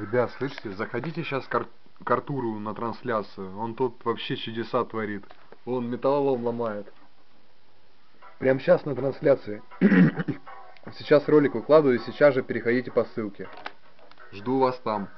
Ребят, слышите, заходите сейчас к, Ар- к Артуру на трансляцию. Он тут вообще чудеса творит. Он металлолом ломает. Прямо сейчас на трансляции. Сейчас ролик выкладываю, сейчас же переходите по ссылке. Жду вас там.